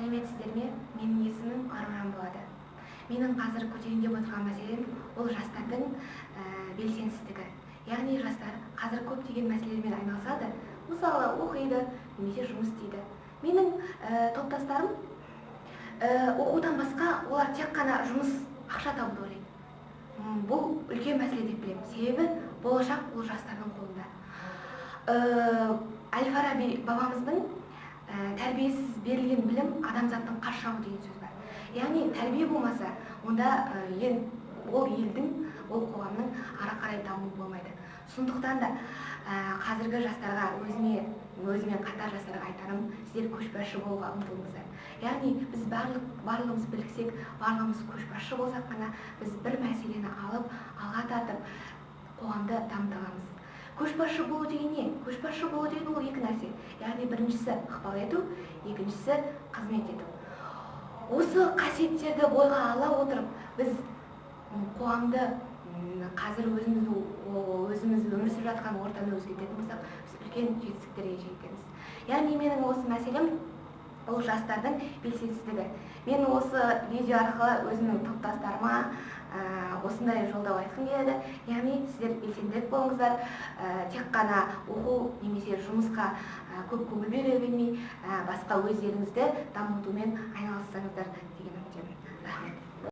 сәлеметсіздер ме менің есімім аружан болады. Менің қазір көтерейін деп отырған мәселем ол жастардың ә, белсендістігі яғни жастар қазір көптеген мәселелермен айналысады мысалы оқиды немесе жұмыс істейді. Менің ә, топтастарым ә, оқудан басқа олар тек қана жұмыс ақша табуды ойлайды. Бұл үлкен мәселе деп білемін. Себебі болашақ ол жастардың қолында. Ә, әл фараби бабамыздың тәрбиесіз берілген білім адамзаттың қас деген сөз бар. Яғни тәрбие болмаса онда ә, ел, ол елдің ол қоғамның ары қарай дамуы болмайды. Сондықтан да ә, қазіргі жастарға өзіме өзімен қатар жастарға айтарым сіздер көшбасшы болуға ұмтылыңыздар. Яғни біз барлық барлығымыз біріксек барлығымыз көшбасшы болсақ қана біз бір мәселені алып алға тартып қоғамды дамыта аламыз көшбасшы болу деген не? Көшбасшы болу деген ол екі нәрсе. Яғни біріншісі ықпал ету екіншісі қызмет ету. Осы қасиеттерді бойға ала отырып біз қоғамды қазір өзіміз өзіміз өмір сүріп жатқан ортаны өзгертетін болсақ біз үлкен жетістіктерге жетеміз яғни менің осы мәселем ол жастардың белсендістігі мен осы видео арқылы өзімнің топтастарыма осындай жолдау айтқым келеді. Яғни сіздер белсендірек болыңыздар. Ә, тек қана оқу немесе жұмысқа ә, көп көңіл бере бермей ә, басқа өздеріңізді дамытумен айналыссаңыздар деген үміттемін.